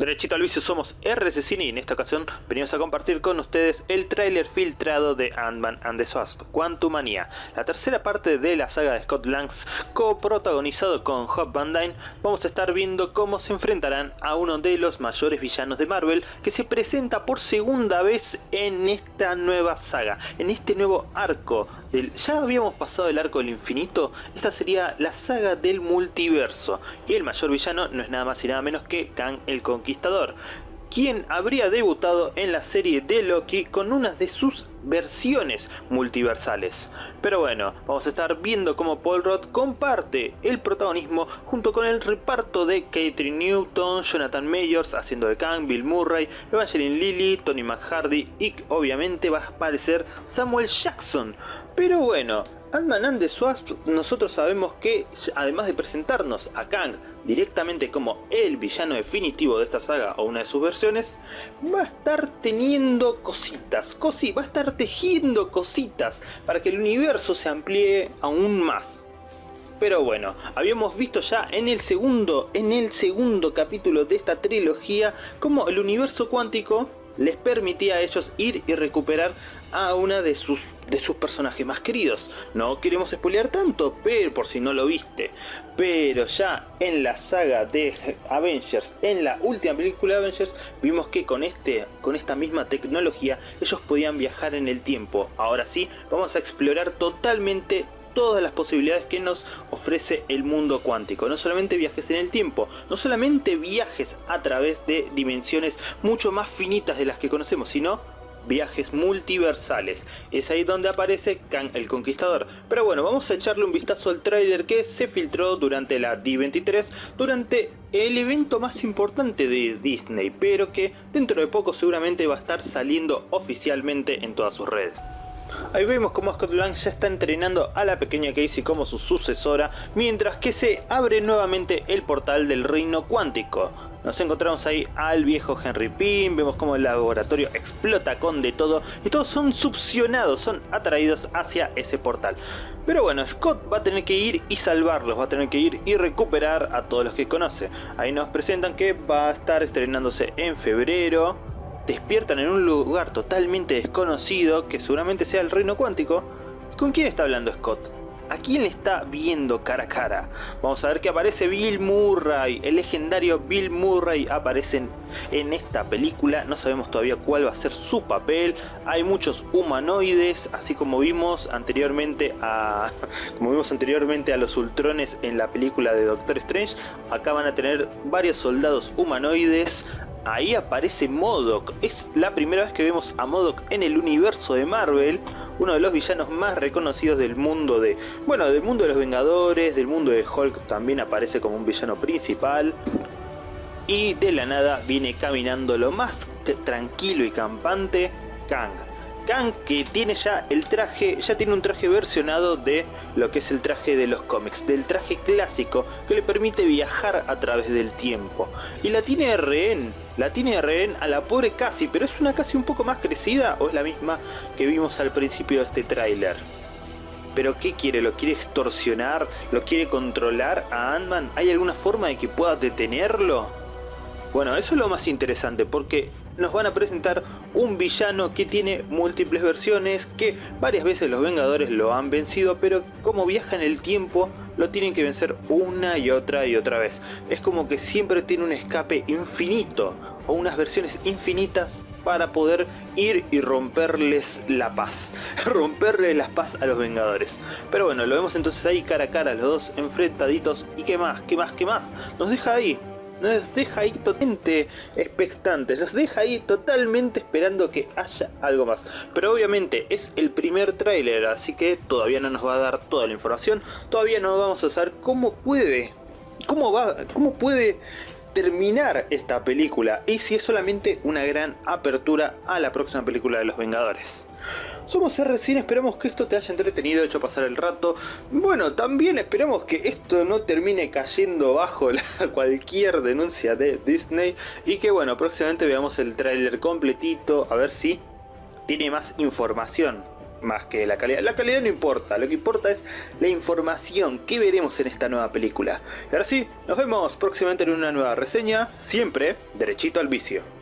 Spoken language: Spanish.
Derechito al vicio somos RC Cine y en esta ocasión venimos a compartir con ustedes el tráiler filtrado de Ant-Man and the Wasp, Quantumania, la tercera parte de la saga de Scott Langs, coprotagonizado con Hope Van Dyne, vamos a estar viendo cómo se enfrentarán a uno de los mayores villanos de Marvel que se presenta por segunda vez en esta nueva saga, en este nuevo arco del... Ya habíamos pasado el arco del infinito, esta sería la saga del multiverso. Y el mayor villano no es nada más y nada menos que Kang el Conquistador quien habría debutado en la serie de Loki con una de sus versiones multiversales. Pero bueno, vamos a estar viendo cómo Paul Roth comparte el protagonismo junto con el reparto de Catherine Newton, Jonathan Mayors haciendo de Kang, Bill Murray, Evangeline Lilly, Tony McHardy y obviamente va a aparecer Samuel Jackson pero bueno, Ant-Man and the nosotros sabemos que además de presentarnos a Kang directamente como el villano definitivo de esta saga o una de sus versiones, va a estar teniendo cositas, cosi va a estar tejiendo cositas para que el universo se amplíe aún más. Pero bueno, habíamos visto ya en el segundo, en el segundo capítulo de esta trilogía como el universo cuántico les permitía a ellos ir y recuperar a una de sus, de sus personajes más queridos. No queremos spoilear tanto, pero por si no lo viste. Pero ya en la saga de Avengers, en la última película de Avengers, vimos que con, este, con esta misma tecnología ellos podían viajar en el tiempo. Ahora sí, vamos a explorar totalmente todas las posibilidades que nos ofrece el mundo cuántico. No solamente viajes en el tiempo, no solamente viajes a través de dimensiones mucho más finitas de las que conocemos, sino viajes multiversales. Es ahí donde aparece Kang el Conquistador. Pero bueno, vamos a echarle un vistazo al tráiler que se filtró durante la D23, durante el evento más importante de Disney, pero que dentro de poco seguramente va a estar saliendo oficialmente en todas sus redes. Ahí vemos como Scott Lang ya está entrenando a la pequeña Casey como su sucesora, mientras que se abre nuevamente el portal del reino cuántico. Nos encontramos ahí al viejo Henry Pym, vemos como el laboratorio explota con de todo y todos son succionados, son atraídos hacia ese portal. Pero bueno, Scott va a tener que ir y salvarlos, va a tener que ir y recuperar a todos los que conoce. Ahí nos presentan que va a estar estrenándose en febrero, despiertan en un lugar totalmente desconocido, que seguramente sea el reino cuántico. ¿Con quién está hablando Scott? ¿A quién le está viendo cara a cara? Vamos a ver que aparece Bill Murray, el legendario Bill Murray aparece en esta película, no sabemos todavía cuál va a ser su papel, hay muchos humanoides, así como vimos anteriormente a como vimos anteriormente a los Ultrones en la película de Doctor Strange, acá van a tener varios soldados humanoides, ahí aparece MODOK. Es la primera vez que vemos a MODOK en el universo de Marvel, uno de los villanos más reconocidos del mundo de... Bueno, del mundo de los Vengadores, del mundo de Hulk también aparece como un villano principal. Y de la nada viene caminando lo más tranquilo y campante Kang Que tiene ya el traje, ya tiene un traje versionado de lo que es el traje de los cómics, del traje clásico que le permite viajar a través del tiempo. Y la tiene rehén, la tiene rehén a la pobre Cassie, pero es una Cassie un poco más crecida o es la misma que vimos al principio de este tráiler. ¿Pero qué quiere? ¿Lo quiere extorsionar? ¿Lo quiere controlar a Ant-Man? ¿Hay alguna forma de que pueda detenerlo? Bueno, eso es lo más interesante porque nos van a presentar un villano que tiene múltiples versiones, que varias veces los Vengadores lo han vencido, pero como viaja en el tiempo, lo tienen que vencer una y otra y otra vez. Es como que siempre tiene un escape infinito, o unas versiones infinitas para poder ir y romperles la paz, romperle la paz a los Vengadores. Pero bueno, lo vemos entonces ahí cara a cara, los dos enfrentaditos, y qué más, qué más, qué más, nos deja ahí nos deja ahí totalmente expectantes, nos deja ahí totalmente esperando que haya algo más. Pero obviamente es el primer tráiler, así que todavía no nos va a dar toda la información, todavía no vamos a saber cómo puede, cómo va, cómo puede terminar esta película y si es solamente una gran apertura a la próxima película de los Vengadores. Somos recién esperamos que esto te haya entretenido, hecho pasar el rato. Bueno, también esperamos que esto no termine cayendo bajo cualquier denuncia de Disney y que bueno, próximamente veamos el tráiler completito, a ver si tiene más información más que la calidad. La calidad no importa, lo que importa es la información que veremos en esta nueva película. Y ahora sí, nos vemos próximamente en una nueva reseña, siempre derechito al vicio.